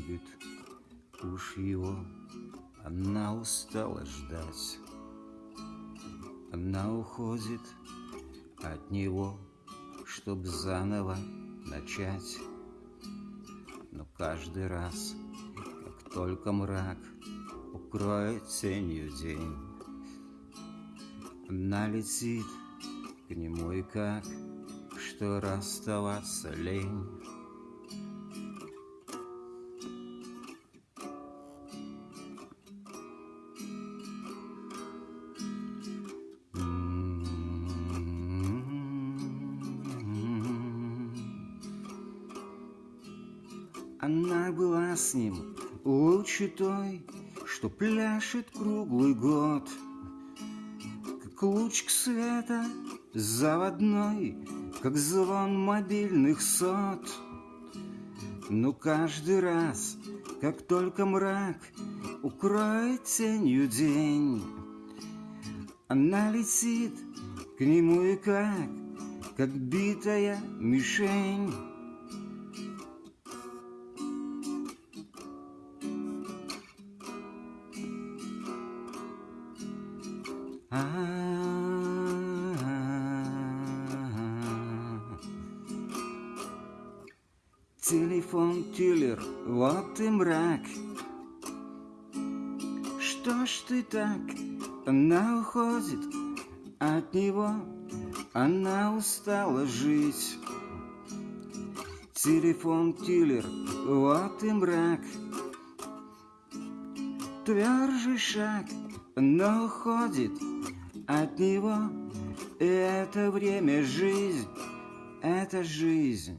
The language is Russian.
любит уж его, она устала ждать. Она уходит от него, чтоб заново начать. Но каждый раз, как только мрак укроет тенью день, она летит к нему и как, что расставаться лень. Она была с ним лучше той, что пляшет круглый год, Как лучик света заводной, как звон мобильных сот. Но каждый раз, как только мрак укроет тенью день, Она летит к нему и как, как битая мишень. Телефон киллер, вот и мрак. Что ж ты так? Она уходит от него, она устала жить. Телефон киллер, вот и мрак. Твержий шаг, но уходит от него. Это время жизнь, это жизнь.